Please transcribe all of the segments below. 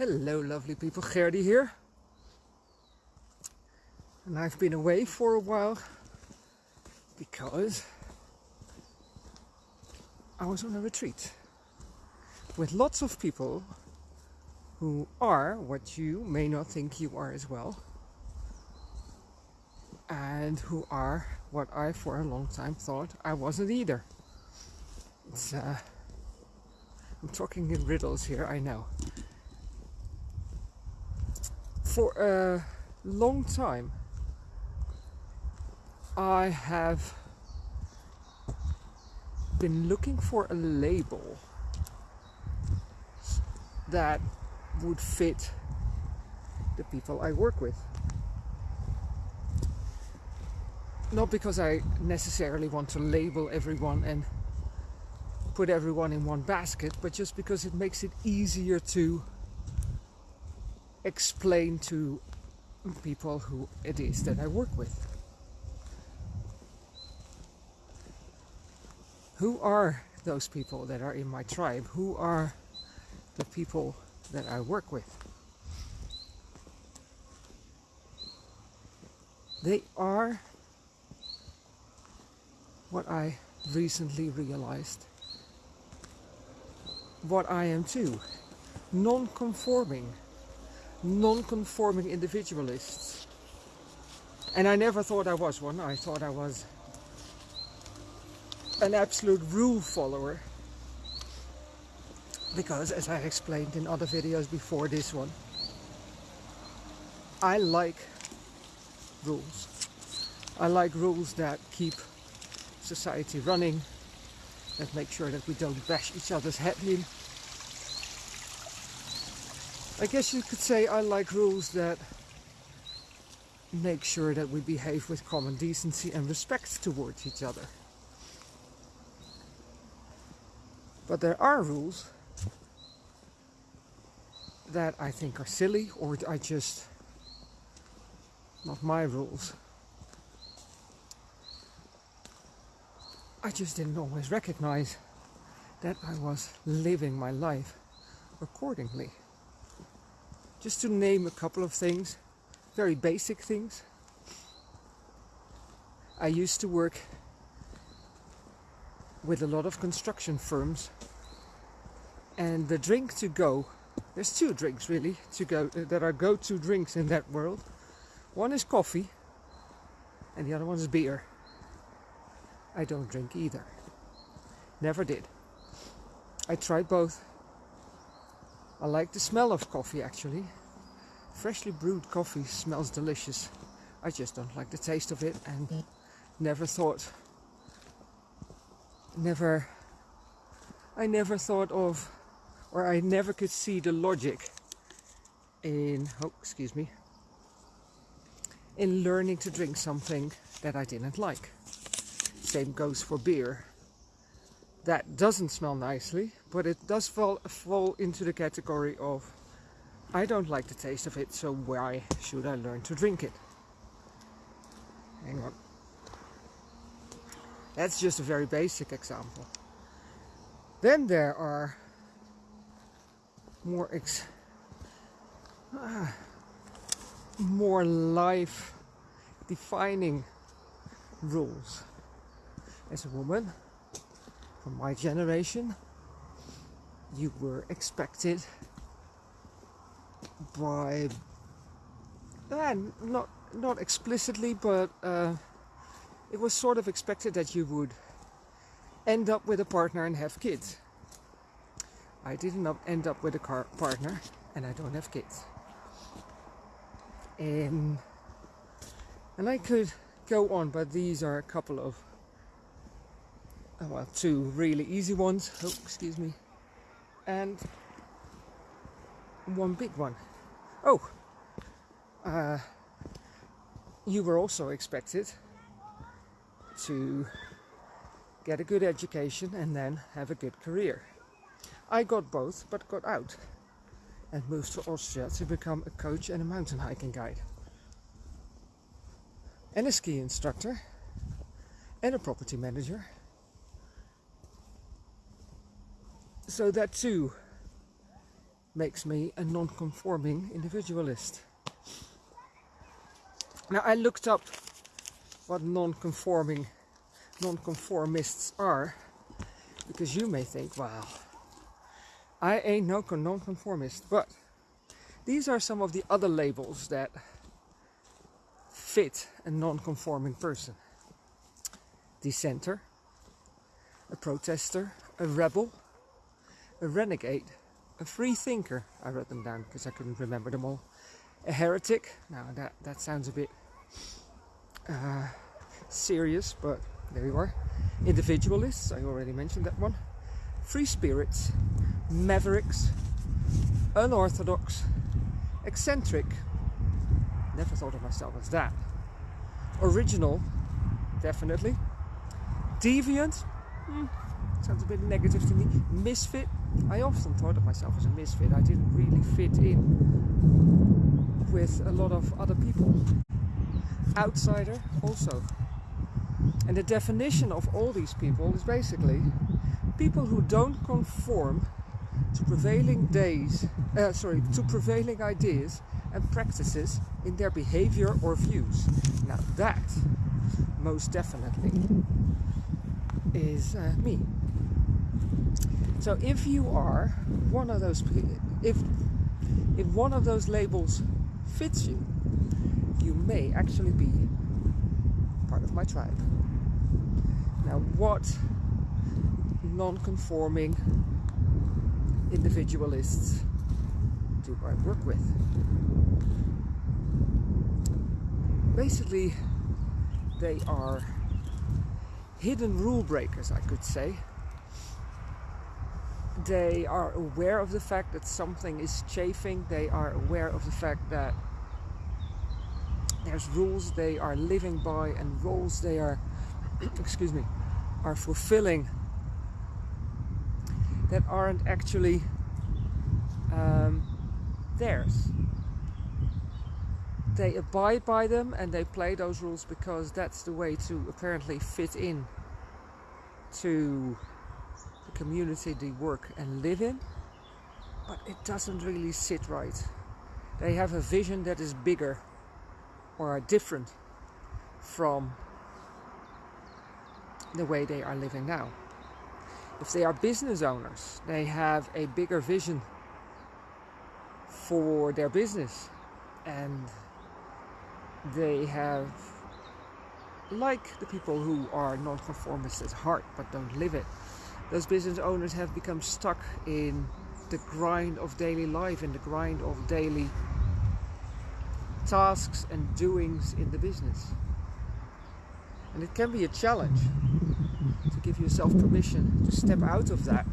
Hello lovely people, Gerdy here. And I've been away for a while because I was on a retreat with lots of people who are what you may not think you are as well and who are what I for a long time thought I wasn't either. It's uh, I'm talking in riddles here, I know. For a long time I have been looking for a label that would fit the people I work with. Not because I necessarily want to label everyone and put everyone in one basket, but just because it makes it easier to explain to people who it is that I work with. Who are those people that are in my tribe? Who are the people that I work with? They are what I recently realized what I am too. Non-conforming. Non-conforming individualists. And I never thought I was one. I thought I was an absolute rule follower. Because as I explained in other videos before this one, I like rules. I like rules that keep society running, that make sure that we don't bash each other's head in. I guess you could say I like rules that make sure that we behave with common decency and respect towards each other. But there are rules that I think are silly or I just not my rules. I just didn't always recognize that I was living my life accordingly. Just to name a couple of things, very basic things. I used to work with a lot of construction firms and the drink to go, there's two drinks really to go uh, that are go-to drinks in that world. One is coffee and the other one is beer. I don't drink either. Never did. I tried both. I like the smell of coffee actually. Freshly brewed coffee smells delicious. I just don't like the taste of it and never thought never I never thought of or I never could see the logic in oh excuse me in learning to drink something that I didn't like. Same goes for beer. That doesn't smell nicely, but it does fall, fall into the category of I don't like the taste of it, so why should I learn to drink it? Hang on. That's just a very basic example. Then there are more ex uh, more life defining rules as a woman from my generation you were expected by uh, not not explicitly but uh, it was sort of expected that you would end up with a partner and have kids. I didn't end up with a partner and I don't have kids. And and I could go on but these are a couple of well, two really easy ones. Oh, excuse me. And one big one. Oh, uh, you were also expected to get a good education and then have a good career. I got both, but got out and moved to Austria to become a coach and a mountain hiking guide. And a ski instructor and a property manager so that too makes me a non-conforming individualist. Now I looked up what non-conforming non-conformists are because you may think, wow, I ain't no non-conformist, but these are some of the other labels that fit a non-conforming person. Dissenter, a protester, a rebel, a renegade, a free thinker. I wrote them down because I couldn't remember them all. A heretic. Now that that sounds a bit uh, serious, but there you are. Individualists. I already mentioned that one. Free spirits, mavericks, unorthodox, eccentric. Never thought of myself as that. Original, definitely. Deviant. Hmm, sounds a bit negative to me. Misfit. I often thought of myself as a misfit. I didn't really fit in with a lot of other people. Outsider also. And the definition of all these people is basically people who don't conform to prevailing days, uh, sorry, to prevailing ideas and practices in their behavior or views. Now that most definitely is uh, me. So if you are one of those, if if one of those labels fits you, you may actually be part of my tribe. Now, what non-conforming individualists do I work with? Basically, they are hidden rule breakers, I could say they are aware of the fact that something is chafing, they are aware of the fact that there's rules they are living by and roles they are, excuse me, are fulfilling that aren't actually um, theirs. They abide by them and they play those rules because that's the way to apparently fit in to community they work and live in, but it doesn't really sit right. They have a vision that is bigger or are different from the way they are living now. If they are business owners, they have a bigger vision for their business and they have like the people who are non-conformists at heart but don't live it those business owners have become stuck in the grind of daily life in the grind of daily tasks and doings in the business. And it can be a challenge to give yourself permission to step out of that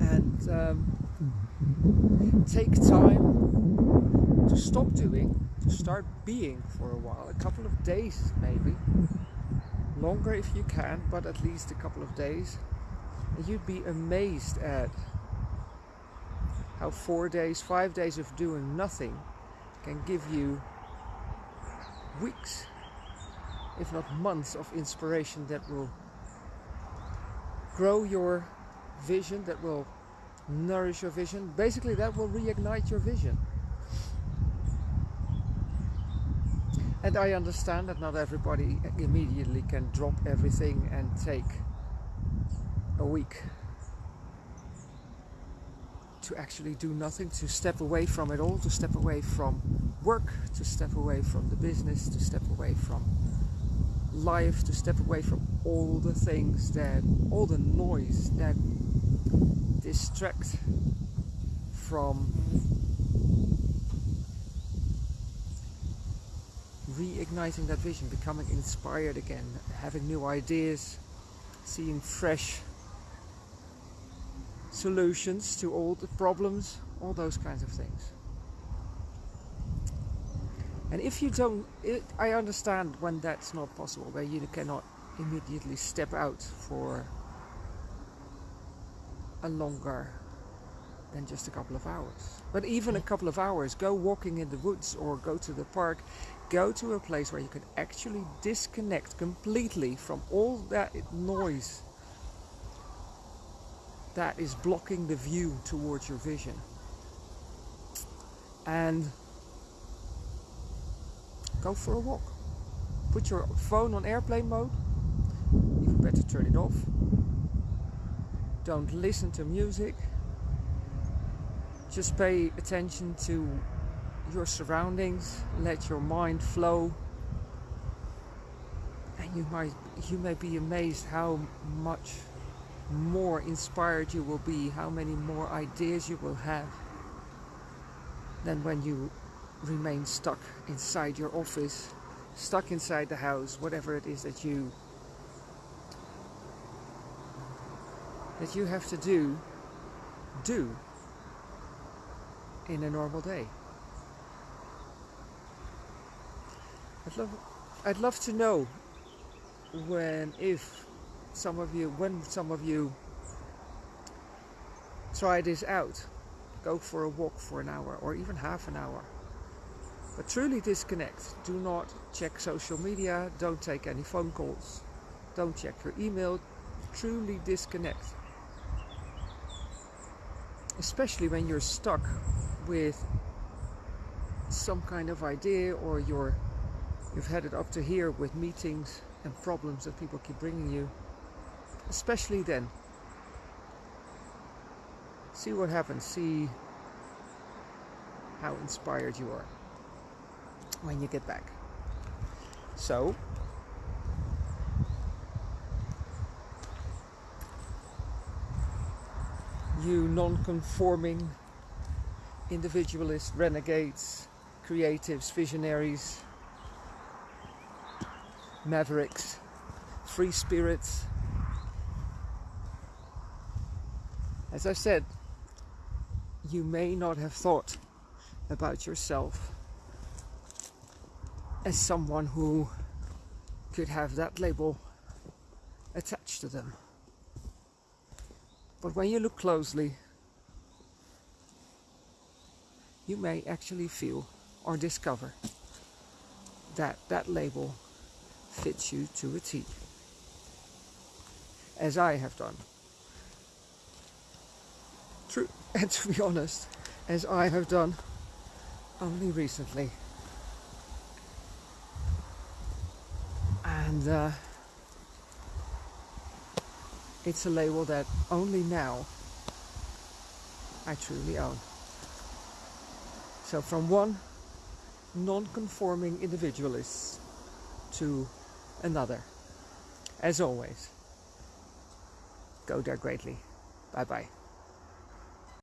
and um, take time to stop doing to start being for a while a couple of days maybe longer if you can, but at least a couple of days. And you'd be amazed at how four days, five days of doing nothing can give you weeks, if not months, of inspiration that will grow your vision, that will nourish your vision. Basically, that will reignite your vision. And I understand that not everybody immediately can drop everything and take a week to actually do nothing, to step away from it all, to step away from work, to step away from the business, to step away from life, to step away from all the things that, all the noise that distract from reigniting that vision, becoming inspired again, having new ideas, seeing fresh solutions to all the problems, all those kinds of things. And if you don't, it, I understand when that's not possible, where you cannot immediately step out for a longer than just a couple of hours. But even a couple of hours, go walking in the woods or go to the park, go to a place where you can actually disconnect completely from all that noise that is blocking the view towards your vision. And go for a walk. Put your phone on airplane mode. Even better, turn it off. Don't listen to music. Just pay attention to your surroundings. Let your mind flow. And you might you may be amazed how much more inspired you will be, how many more ideas you will have than when you remain stuck inside your office, stuck inside the house, whatever it is that you that you have to do do in a normal day. I'd love I'd love to know when if some of you when some of you try this out go for a walk for an hour or even half an hour. But truly disconnect. Do not check social media. Don't take any phone calls. Don't check your email. Truly disconnect. Especially when you're stuck with some kind of idea or you're you've had it up to here with meetings and problems that people keep bringing you especially then. See what happens. See how inspired you are when you get back. So you non-conforming individualists renegades creatives visionaries mavericks, free spirits. As I said, you may not have thought about yourself as someone who could have that label attached to them. But when you look closely, you may actually feel or discover that that label fits you to a T. As I have done. True, and to be honest, as I have done only recently. And uh, it's a label that only now I truly own. So from one non-conforming individualist to another. As always, go there greatly. Bye bye.